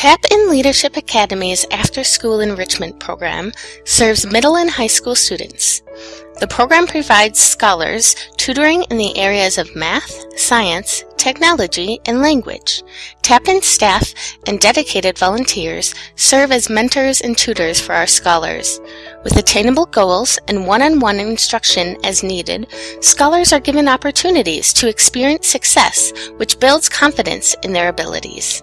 Tap-In Leadership Academy's After School Enrichment Program serves middle and high school students. The program provides scholars tutoring in the areas of math, science, technology, and language. Tap-In staff and dedicated volunteers serve as mentors and tutors for our scholars. With attainable goals and one-on-one instruction as needed, scholars are given opportunities to experience success, which builds confidence in their abilities.